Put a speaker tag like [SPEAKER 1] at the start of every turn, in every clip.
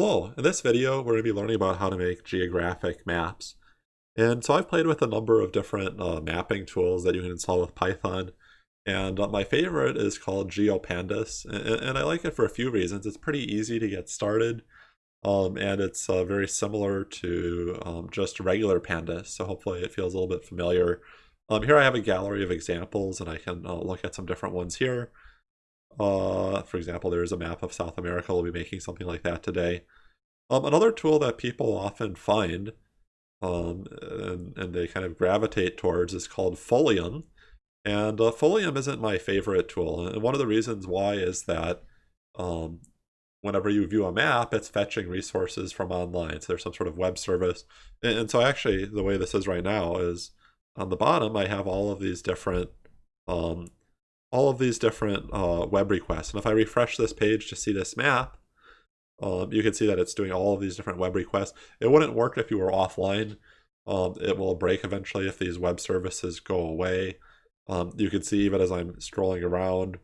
[SPEAKER 1] Hello, in this video we're going to be learning about how to make geographic maps. And so I've played with a number of different uh, mapping tools that you can install with Python. And uh, my favorite is called GeoPandas, and, and, I like it for a few reasons. It's pretty easy to get started, um, and it's uh, very similar to um, just regular pandas, so hopefully it feels a little bit familiar. Um, here I have a gallery of examples, and I can uh, look at some different ones here. Uh, for example, there's a map of South America. We'll be making something like that today. Um, another tool that people often find um, and, and, they kind of gravitate towards is called Folium. And uh, Folium isn't my favorite tool. And one of the reasons why is that um, whenever you view a map, it's fetching resources from online. So there's some sort of web service. And, and so actually, the way this is right now is on the bottom, I have all of these different um, all of these different uh, web requests. And if I refresh this page to see this map, um, you can see that it's doing all of these different web requests. It wouldn't work if you were offline. Um, it will break eventually if these web services go away. Um, you can see even as I'm scrolling around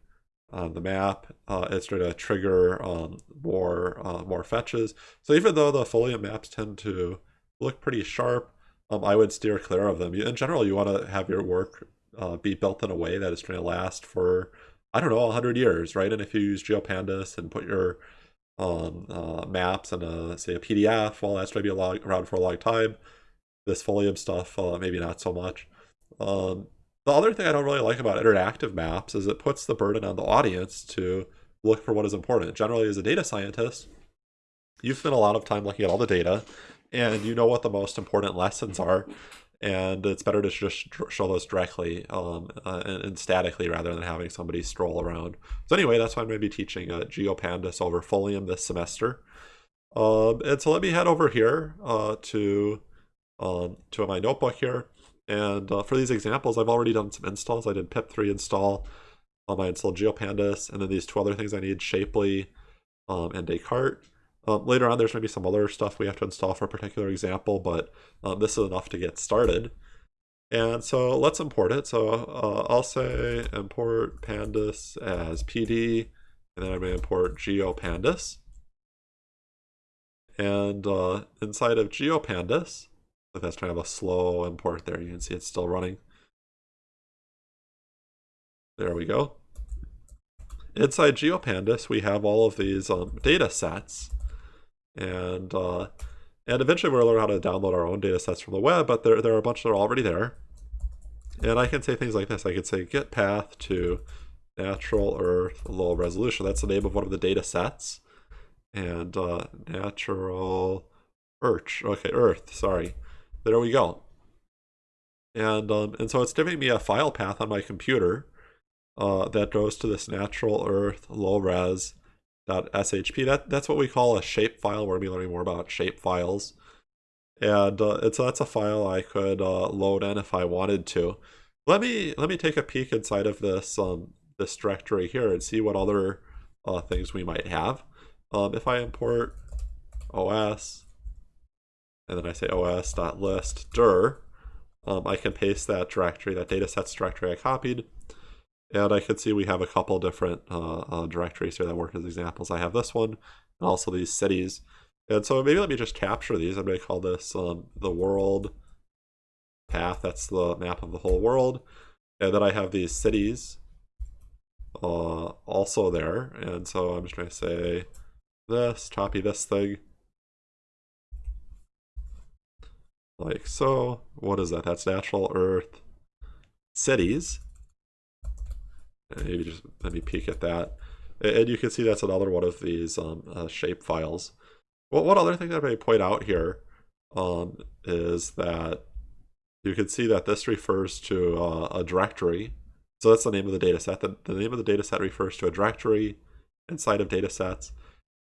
[SPEAKER 1] on the map, uh, it's going to trigger um, more uh, more fetches. So even though the Folium maps tend to look pretty sharp, um, I would steer clear of them. In general, you want to have your work uh, be built in a way that it's going to last for, I don't know, 100 years, right? And if you use GeoPandas and put your um, uh, maps and a, say a PDF, well, that's going to be log, around for a long time. This Folium stuff, uh, maybe not so much. Um, the other thing I don't really like about interactive maps is it puts the burden on the audience to look for what is important. Generally, as a data scientist, you spend a lot of time looking at all the data and you know what the most important lessons are and it's better to just show those directly um, uh, and, and, statically rather than having somebody stroll around. So anyway, that's why I'm going to be teaching uh, GeoPandas over Folium this semester. Um, and so let me head over here uh, to um, to my notebook here. And uh, for these examples, I've already done some installs. I did pip3 install. Um, I installed GeoPandas, and then these two other things I need, Shapely um, and Descartes. Um, later on, there's going to be some other stuff we have to install for a particular example, but um, this is enough to get started. And so let's import it. So uh, I'll say import pandas as PD, and then I'm going to import geopandas. And uh, inside of geopandas, if that's kind of a slow import there, you can see it's still running. There we go. Inside GeoPandas, we have all of these um, data sets and uh, and eventually we'll learn how to download our own data sets from the web, but there, there are a bunch that are already there. And I can say things like this. I could say get path to natural earth low resolution. That's the name of one of the data sets. And uh, natural earth. Okay, earth, sorry. There we go. And, um, and so it's giving me a file path on my computer uh, that goes to this natural earth low res .shp. That that's what we call a shape file. We're gonna be learning more about shape files, and uh, it's that's a file I could uh, load in if I wanted to. Let me let me take a peek inside of this um, this directory here and see what other uh, things we might have. Um, if I import os and then I say os.list dir, um, I can paste that directory, that datasets directory I copied, and I can see we have a couple different uh, uh, directories here that work as examples. I have this one and also these cities. And so maybe let me just capture these. I'm going to call this um, the world path. That's the map of the whole world. And then I have these cities uh, also there. And so I'm just going to say this, copy this thing. Like so. What is that? That's natural earth cities maybe just let me peek at that. And you can see that's another one of these um, uh, shape files. Well, one other thing that I may point out here um, is that you can see that this refers to uh, a directory. So that's the name of the data set. The, the name of the data set refers to a directory inside of data sets.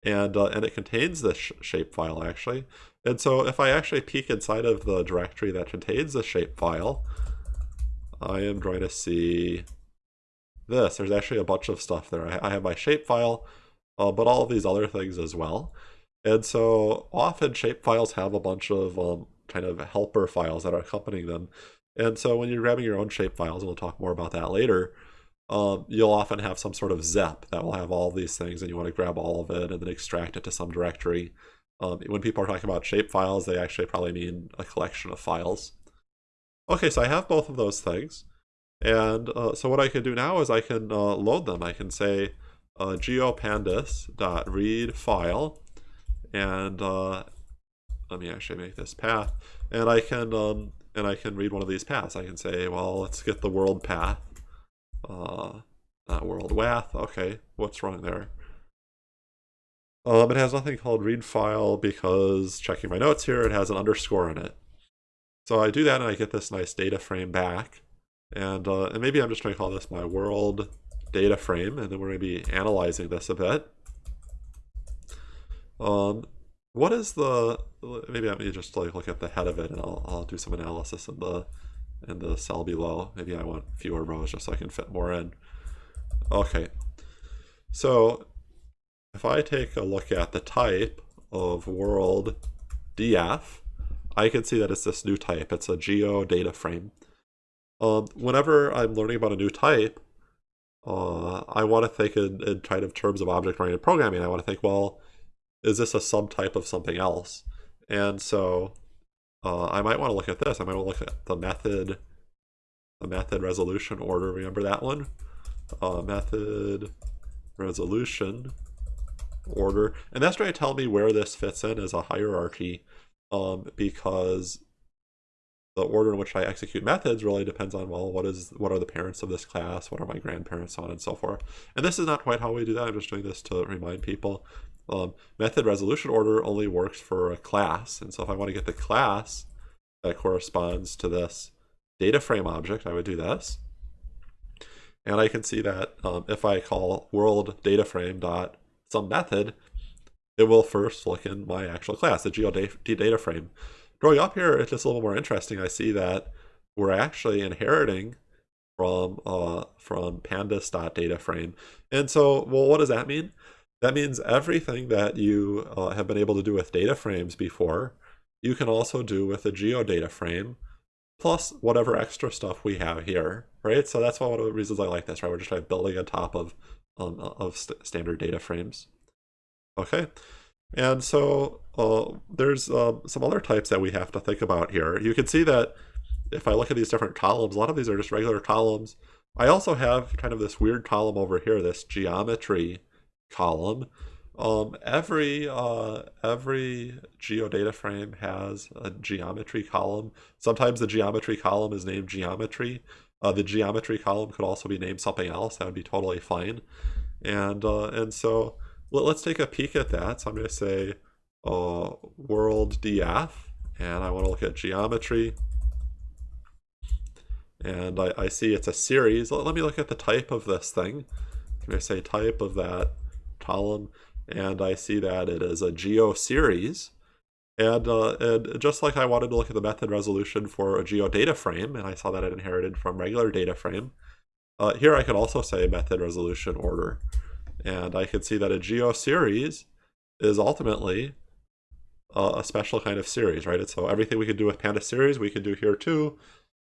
[SPEAKER 1] And, uh, and it contains this sh shape file actually. And so if I actually peek inside of the directory that contains the shape file, I am going to see this. There's actually a bunch of stuff there. I, I have my shapefile, uh, but all of these other things as well. And so often shapefiles have a bunch of um, kind of helper files that are accompanying them. And so when you're grabbing your own shapefiles, and we'll talk more about that later, um, you'll often have some sort of zip that will have all these things and you want to grab all of it and then extract it to some directory. Um, when people are talking about shape files, they actually probably mean a collection of files. Okay, so I have both of those things. And uh, so what I can do now is I can uh, load them. I can say uh, geopandas.read file, and uh, let me actually make this path, and I can um, and I can read one of these paths. I can say, well, let's get the world path, uh, not world wath. Okay, what's wrong there? Um, it has nothing called read file because checking my notes here, it has an underscore in it. So I do that and I get this nice data frame back. And, uh, and maybe I'm just going to call this my world data frame, and then we're going to be analyzing this a bit. Um, what is the, maybe let me just like look at the head of it and I'll, I'll do some analysis in the, in the cell below. Maybe I want fewer rows just so I can fit more in. Okay, so if I take a look at the type of world df, I can see that it's this new type. It's a geo data frame. Um, whenever I'm learning about a new type, uh, I want to think in, in kind of terms of object-oriented programming. I want to think, well, is this a subtype of something else? And so uh, I might want to look at this. I might want to look at the method, the method resolution order. Remember that one? Uh, method resolution order. And that's going to tell me where this fits in as a hierarchy um, because the order in which I execute methods really depends on, well, what is what are the parents of this class, what are my grandparents, on and so forth. And this is not quite how we do that. I'm just doing this to remind people. Um, method resolution order only works for a class. And so if I want to get the class that corresponds to this data frame object, I would do this. And I can see that um, if I call world data frame dot some method, it will first look in my actual class, the geodata frame. Growing up here, it's just a little more interesting. I see that we're actually inheriting from uh, from pandas.data frame. And so, well, what does that mean? That means everything that you uh, have been able to do with data frames before, you can also do with a geodata frame, plus whatever extra stuff we have here, right? So that's one of the reasons I like this, right? We're just like building on top of um, of st standard data frames. Okay, and so uh, there's uh, some other types that we have to think about here. You can see that if I look at these different columns, a lot of these are just regular columns. I also have kind of this weird column over here, this geometry column. Um, every uh, every geodata frame has a geometry column. Sometimes the geometry column is named geometry. Uh, the geometry column could also be named something else. That would be totally fine. And uh, and so let, us take a peek at that. So I'm going to say uh, world df, and I want to look at geometry. And I, I see it's a series. Let, let, me look at the type of this thing. Can to say type of that column, and I see that it is a geo series. And, uh, and just like I wanted to look at the method resolution for a geodata frame, and I saw that it inherited from regular data frame, uh, here I could also say method resolution order. And I could see that a geo series is ultimately a special kind of series, right? And so everything we could do with Panda series, we can do here too,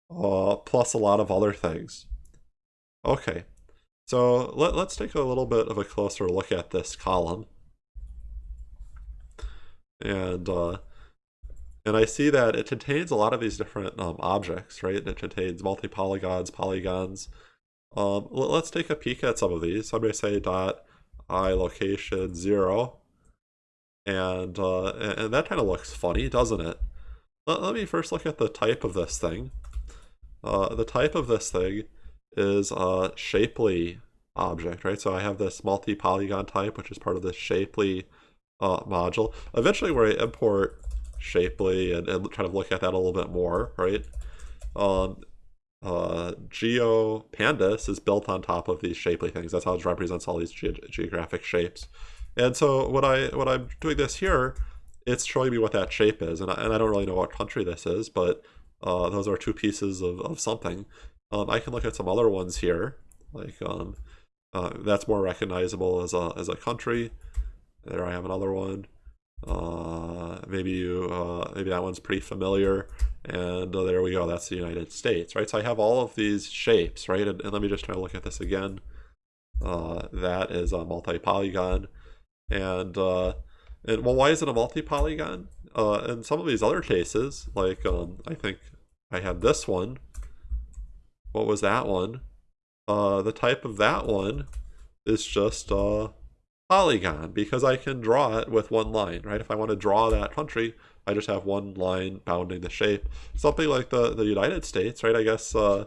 [SPEAKER 1] uh, plus a lot of other things. Okay, so let, let's take a little bit of a closer look at this column and uh, and I see that it contains a lot of these different um, objects, right? It contains multi-polygons, polygons. Um, let's take a peek at some of these. I'm going to say dot i location zero, and uh, and that kind of looks funny, doesn't it? Let, let, me first look at the type of this thing. Uh, the type of this thing is a shapely object, right? So I have this multi-polygon type, which is part of this shapely uh, module. Eventually we're going to import Shapely and, and kind of look at that a little bit more, right? Um, uh, GeoPandas is built on top of these shapely things. That's how it represents all these ge geographic shapes. And so what I what I'm doing this here, it's showing me what that shape is, and I, and I don't really know what country this is, but uh, those are two pieces of, of something. Um, I can look at some other ones here, like um, uh, that's more recognizable as a as a country. There I have another one. Uh, maybe you, uh, maybe that one's pretty familiar. And uh, there we go. That's the United States, right? So I have all of these shapes, right? And, and let me just try to look at this again. Uh, that is a multi-polygon. And uh, And well, why is it a multi-polygon? Uh, in some of these other cases, like um, I think I had this one. What was that one? Uh, the type of that one is just a polygon because I can draw it with one line, right? If I want to draw that country, I just have one line bounding the shape. Something like the, the United States, right? I guess, uh,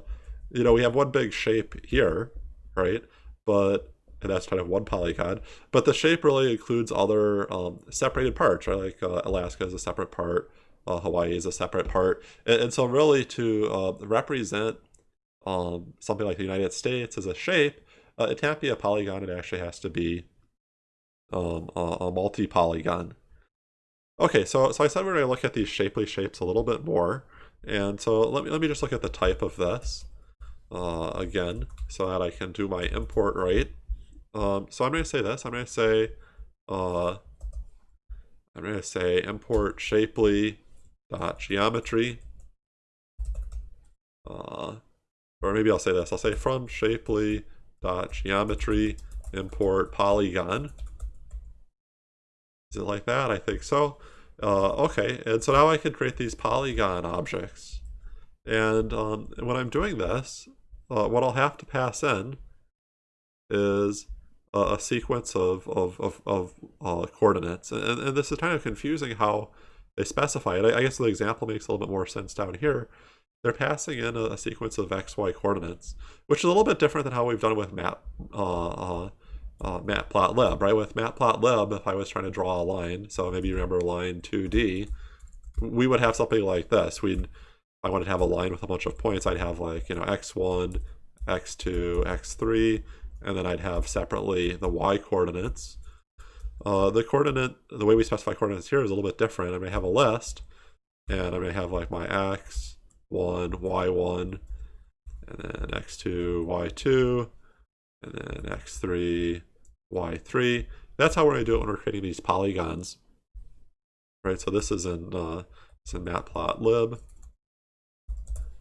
[SPEAKER 1] you know, we have one big shape here, right? But, and that's kind of one polygon, but the shape really includes other um, separated parts, right? Like uh, Alaska is a separate part, uh, Hawaii is a separate part. And, and so really to uh, represent um, something like the United States as a shape, uh, it can't be a polygon, it actually has to be um, a, a multi-polygon. Okay, so, so I said we're going to look at these shapely shapes a little bit more. And so let me, let me just look at the type of this uh, again so that I can do my import right. Um, so I'm going to say this. I'm going to say uh, I'm going to say import shapely dot geometry. Uh, or maybe I'll say this. I'll say from shapely dot geometry import polygon. Is it like that? I think so. Uh, okay, and so now I can create these polygon objects. And um, when I'm doing this, uh, what I'll have to pass in is a, a sequence of, of, of, of uh, coordinates. And, and, this is kind of confusing how they specify it. I, I, guess the example makes a little bit more sense down here. They're passing in a, a sequence of XY coordinates, which is a little bit different than how we've done with map uh, matplotlib, right? With matplotlib, if I was trying to draw a line, so maybe you remember line 2D, we would have something like this. We'd, I wanted to have a line with a bunch of points, I'd have like, you know, x1, x2, x3, and then I'd have separately the y coordinates. Uh, the coordinate, the way we specify coordinates here is a little bit different. I may have a list, and I may have like my x, 1, y1, and then x2, y2, and then x3, y3. That's how we're going to do it when we're creating these polygons. Right, so this is in, uh, it's in matplotlib,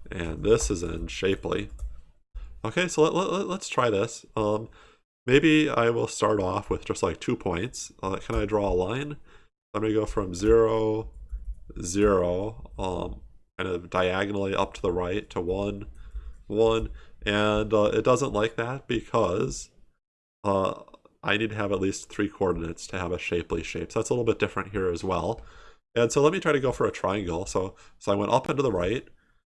[SPEAKER 1] and this is in Shapely. Okay, so let, let, let's try this. Um, maybe I will start off with just like two points. Uh, can I draw a line? I'm going to go from 0, 0, um, kind of diagonally up to the right to 1, 1, and uh, it doesn't like that because uh, I need to have at least three coordinates to have a shapely shape. So that's a little bit different here as well. And so let me try to go for a triangle. So, so I went up and to the right.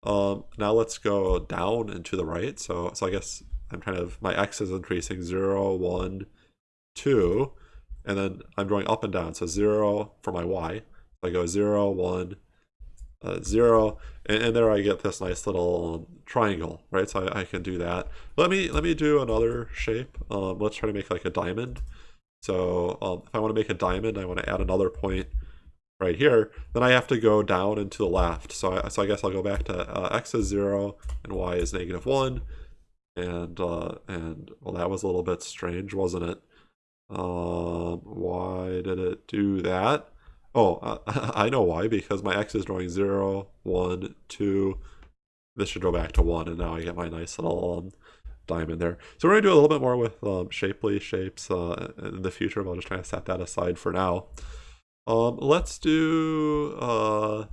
[SPEAKER 1] Um, now let's go down and to the right. So, so I guess I'm kind of, my x is increasing 0, 1, 2, and then I'm going up and down. So 0 for my y. So I go 0, 1, uh, 0, and, and, there I get this nice little triangle, right? So I, I, can do that. Let me let me do another shape. Um, let's try to make like a diamond. So um, if I want to make a diamond, I want to add another point right here. Then I have to go down and to the left. So I, so I guess I'll go back to uh, x is 0 and y is negative 1. And, uh, and well, that was a little bit strange, wasn't it? Um, why did it do that? Oh, I know why, because my x is drawing 0, 1, 2. This should go back to 1, and now I get my nice little um, diamond there. So we're going to do a little bit more with um, shapely shapes uh, in the future, but I'll just kind of set that aside for now. Um, let's do... Uh,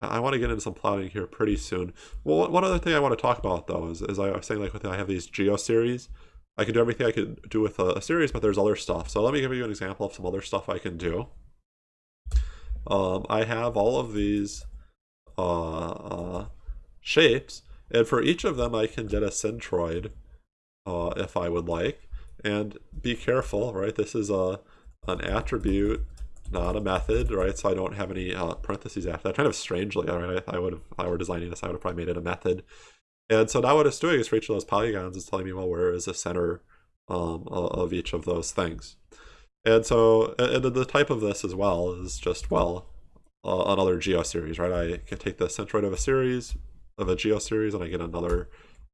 [SPEAKER 1] I want to get into some plotting here pretty soon. Well, one other thing I want to talk about, though, is, is I was saying, like, with I have these geo series. I can do everything I could do with a, a series, but there's other stuff. So let me give you an example of some other stuff I can do. Um, I have all of these uh, uh, shapes, and for each of them I can get a centroid uh, if I would like. And be careful, right? This is a an attribute, not a method, right? So I don't have any uh, parentheses after that. Kind of strangely, right? I, I would have, if I were designing this, I would have probably made it a method. And so now what it's doing is for each of those polygons, it's telling me, well, where is the center um, of each of those things. And so, and the type of this as well is just, well, uh, another geoseries, right? I can take the centroid of a series, of a geoseries, and I get another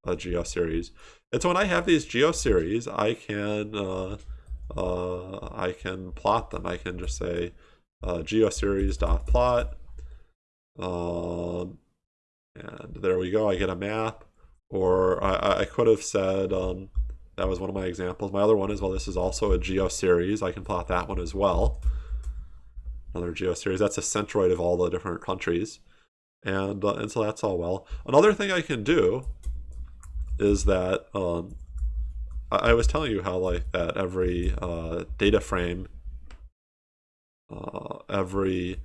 [SPEAKER 1] uh, geoseries. And so when I have these geoseries, I can, uh, uh, I can plot them. I can just say uh, geoseries dot plot, um, and there we go. I get a map. Or I, I could have said, um, that was one of my examples. My other one is, well, this is also a geo series. I can plot that one as well. another geoseries. That's a centroid of all the different countries. And, uh, and so that's all well. Another thing I can do is that um, I, I, was telling you how like that every uh, data frame, uh, every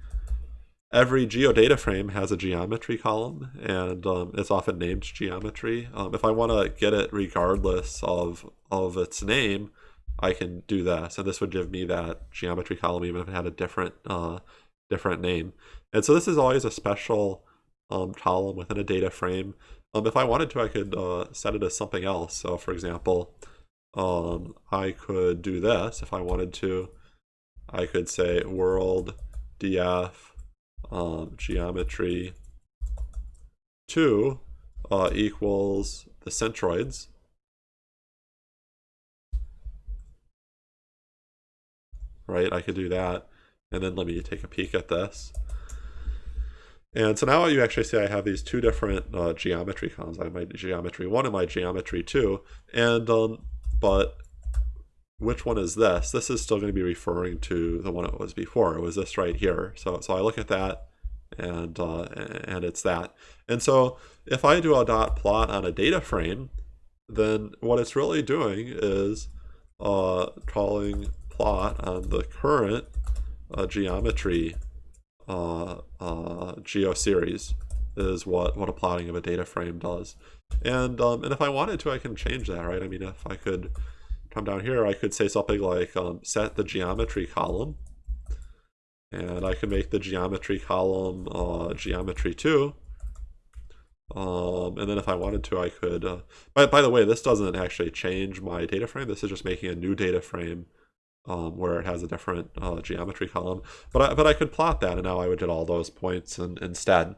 [SPEAKER 1] every geodata frame has a geometry column and um, it's often named geometry. Um, if I want to get it regardless of, of its name, I can do that. So this would give me that geometry column even if it had a different uh, different name. And so this is always a special um, column within a data frame. Um, if I wanted to, I could uh, set it as something else. So for example, um, I could do this if I wanted to. I could say world df um, geometry 2 uh, equals the centroids. Right, I could do that. And then let me take a peek at this. And so now you actually see I have these two different uh, geometry columns. I have my geometry 1 and my geometry 2. And, um, but which one is this? This is still going to be referring to the one it was before. It was this right here. So, so I look at that and, uh, and it's that. And so if I do a dot plot on a data frame, then what it's really doing is uh, calling plot on the current uh, geometry uh, uh, geoseries is what, what a plotting of a data frame does. And, um, and if I wanted to, I can change that, right? I mean, if I could come down here, I could say something like um, set the geometry column. And I can make the geometry column uh, geometry 2. Um, and then if I wanted to, I could... Uh, by, by the way, this doesn't actually change my data frame. This is just making a new data frame um, where it has a different uh, geometry column. But I, but I could plot that, and now I would get all those points in, instead.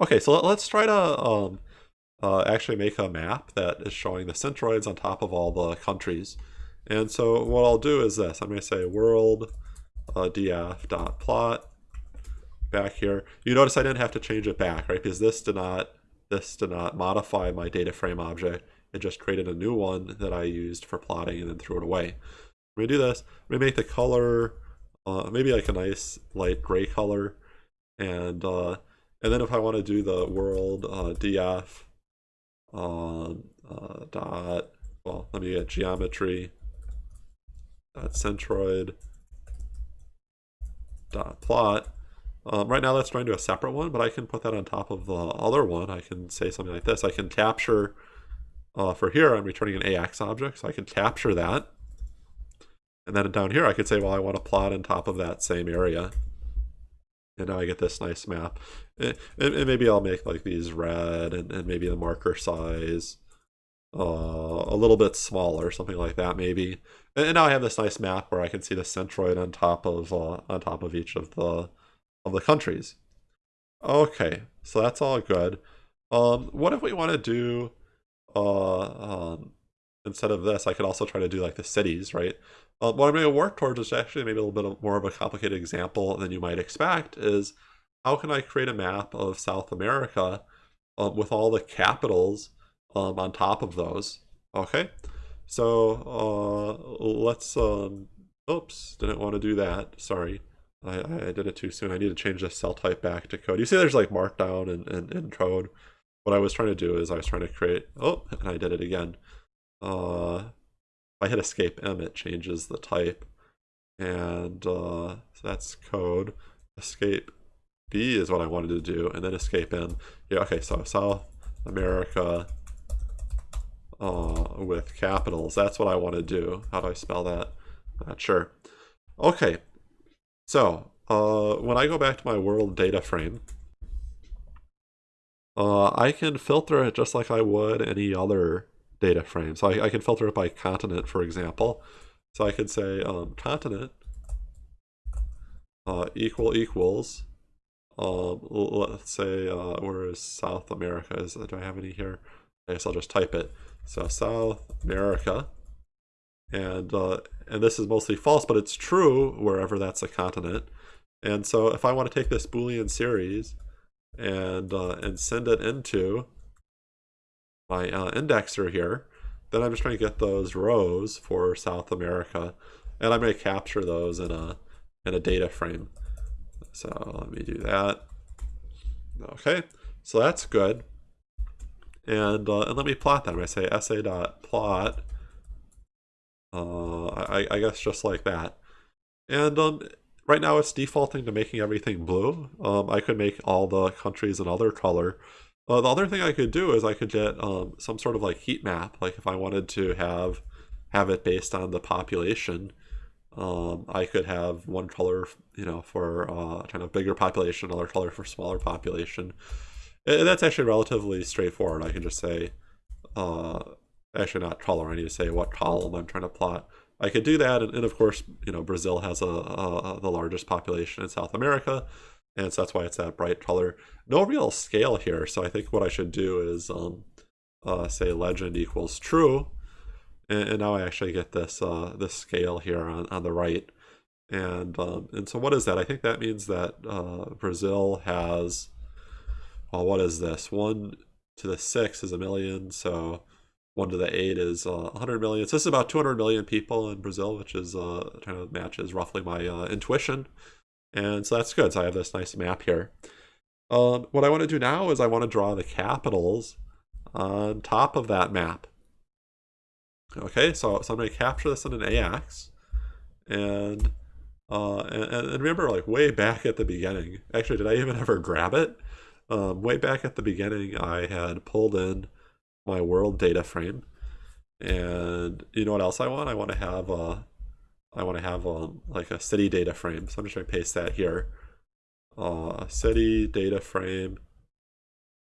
[SPEAKER 1] Okay, so let, us try to um, uh, actually make a map that is showing the centroids on top of all the countries. And so what I'll do is this. I'm going to say world uh, df.plot back here. You notice I didn't have to change it back, right? Because this did not this did not modify my data frame object. It just created a new one that I used for plotting and then threw it away. I'm going to do this. I'm going to make the color uh, maybe like a nice light gray color. And uh, and then if I want to do the world uh, df uh, uh, dot, well, let me get geometry dot centroid dot plot. Um, right now that's trying to a separate one, but I can put that on top of the other one. I can say something like this. I can capture, uh, for here I'm returning an AX object, so I can capture that. And then down here I could say, well, I want to plot on top of that same area. And now I get this nice map. And, and maybe I'll make like these red and, and maybe the marker size uh, a little bit smaller, something like that maybe. And, and, now I have this nice map where I can see the centroid on top of uh, on top of each of the of the countries. Okay, so that's all good. Um, what if we want to do uh, um, instead of this? I could also try to do like the cities, right? Uh, what I'm going to work towards is actually maybe a little bit of, more of a complicated example than you might expect is how can I create a map of South America um, with all the capitals um, on top of those? Okay, so uh, let's, um, oops, didn't want to do that, sorry. I, I did it too soon. I need to change the cell type back to code. You see there's like markdown and, and, and code. What I was trying to do is I was trying to create, oh, and I did it again. Uh, if I hit escape M, it changes the type. And uh, so that's code. Escape B is what I wanted to do, and then escape M. Yeah, okay, so South America uh, with capitals. That's what I want to do. How do I spell that? Not sure. Okay, so uh, when I go back to my world data frame, uh, I can filter it just like I would any other data frame. So I, I can filter it by continent, for example. So I could say um, continent uh, equal equals, um, let's say, uh, where is South America? Is, do I have any here? I guess I'll just type it. So South America, and uh, and this is mostly false, but it's true wherever that's a continent. And so if I want to take this Boolean series and uh, and send it into my uh, indexer here, then I'm just trying to get those rows for South America, and I'm going to capture those in a and a data frame. So let me do that. Okay, so that's good. And, uh, and let me plot them. I say sa.plot, uh, I, I guess just like that. And um, right now it's defaulting to making everything blue. Um, I could make all the countries another color. Uh, the other thing I could do is I could get um, some sort of like heat map. Like if I wanted to have have it based on the population, um, I could have one color, you know, for uh, kind of bigger population, another color for smaller population. And that's actually relatively straightforward. I can just say, uh, actually not color, I need to say what column I'm trying to plot. I could do that, and, and of course, you know, Brazil has a, a, the largest population in South America, and so that's why it's that bright color. No real scale here, so I think what I should do is um, uh, say legend equals true, and, and, now I actually get this uh, this scale here on, on the right. And um, and so what is that? I think that means that uh, Brazil has, well, what is this? One to the six is a million, so one to the eight is uh, 100 million. So this is about 200 million people in Brazil, which is uh, kind of matches roughly my uh, intuition. And so that's good. So I have this nice map here. Um, what I want to do now is I want to draw the capitals on top of that map. Okay, so, so I'm going to capture this in an AX. And, uh, and, and remember, like, way back at the beginning, actually, did I even ever grab it? Um, way back at the beginning, I had pulled in my world data frame. And you know what else I want? I want to have a, I want to have a, like a city data frame. So I'm just going to paste that here. Uh, city data frame.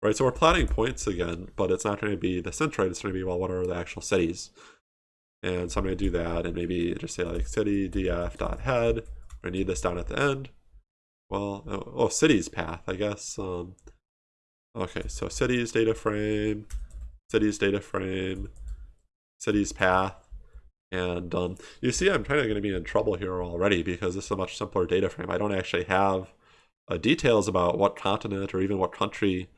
[SPEAKER 1] Right, so we're plotting points again, but it's not going to be the centroid. It's going to be, well, what are the actual cities? And so I'm going to do that and maybe just say like city df dot head. I need this down at the end. Well, oh, oh cities path, I guess. Um, okay, so cities data frame cities data frame, cities path. And um, you see I'm kind of going to be in trouble here already because this is a much simpler data frame. I don't actually have uh, details about what continent or even what country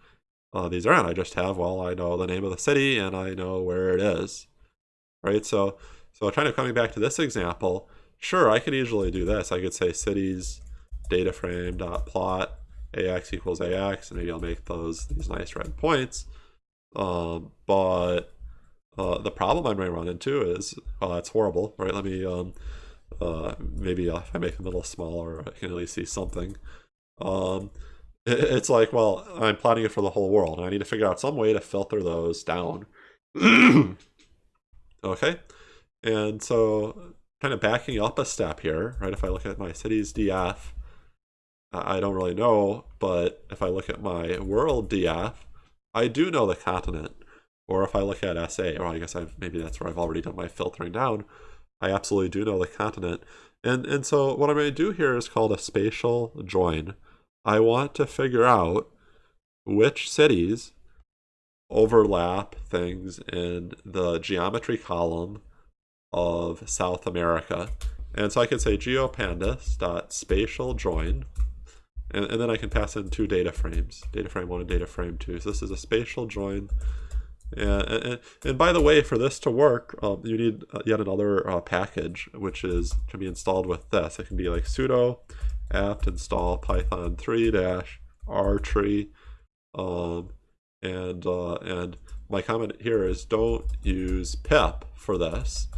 [SPEAKER 1] uh, these are in. I just have, well, I know the name of the city and I know where it is, right? So, so kind of coming back to this example, sure, I could easily do this. I could say cities data frame dot plot ax equals ax, and maybe I'll make those these nice red points. Um, but uh, the problem I might run into is, well, that's horrible, right? Let me, um, uh, maybe if I make them a little smaller, I can at least see something. Um, it, it's like, well, I'm plotting it for the whole world, and I need to figure out some way to filter those down. okay, and so kind of backing up a step here, right? If I look at my cities DF, I don't really know, but if I look at my world DF, I do know the continent. Or if I look at SA, or oh, I guess I've maybe that's where I've already done my filtering down. I absolutely do know the continent. And and so what I'm going to do here is called a spatial join. I want to figure out which cities overlap things in the geometry column of South America. And so I can say geopandas dot spatial join and, and then I can pass in two data frames, data frame one and data frame two. So this is a spatial join. And, and, and by the way, for this to work, um, you need uh, yet another uh, package, which is can be installed with this. It can be like sudo apt install python 3 dash rtree. Um, and, uh, and my comment here is don't use pip for this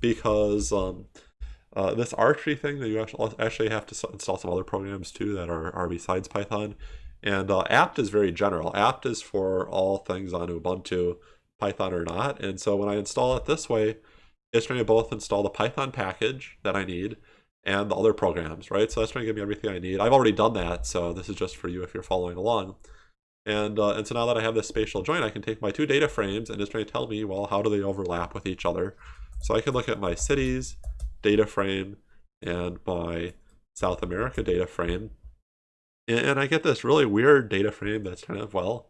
[SPEAKER 1] because um, uh, this rtree thing that you actually have to install some other programs too that are, are besides Python. And uh, apt is very general. apt is for all things on Ubuntu, Python or not. And so when I install it this way, it's going to both install the Python package that I need and the other programs, right? So that's going to give me everything I need. I've already done that, so this is just for you if you're following along. And, uh, and so now that I have this spatial join, I can take my two data frames and it's going to tell me, well, how do they overlap with each other? So I can look at my cities, data frame and my South America data frame. And I get this really weird data frame that's kind of, well,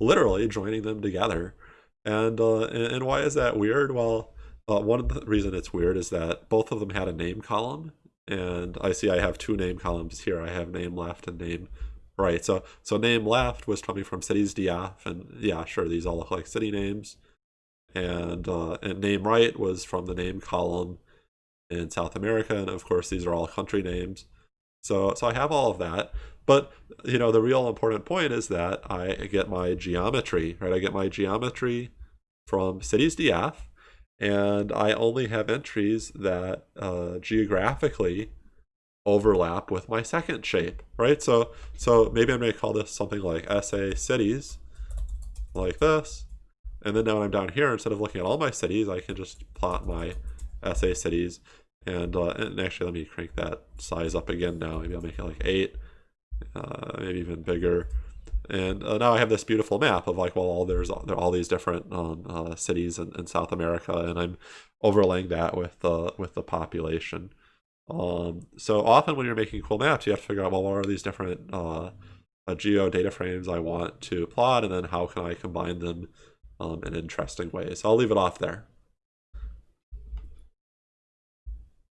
[SPEAKER 1] literally joining them together. And, uh, and, why is that weird? Well, uh, one of the reason it's weird is that both of them had a name column. And I see I have two name columns here. I have name left and name right. So so name left was coming from cities DF. And yeah, sure, these all look like city names. And, uh, and name right was from the name column in South America, and of course these are all country names. So so I have all of that, but you know the real important point is that I get my geometry, right? I get my geometry from cities DF, and I only have entries that uh, geographically overlap with my second shape, right? So so maybe I'm going to call this something like SA cities, like this, and then now when I'm down here, instead of looking at all my cities, I can just plot my SA cities. And, uh, and actually, let me crank that size up again now. Maybe I'll make it like 8, uh, maybe even bigger. And uh, now I have this beautiful map of like, well, all there's all, there are all these different um, uh, cities in, in, South America, and I'm overlaying that with the with the population. Um, so often when you're making cool maps, you have to figure out, well, what are these different uh, uh, geo data frames I want to plot, and then how can I combine them um, in interesting ways. So I'll leave it off there.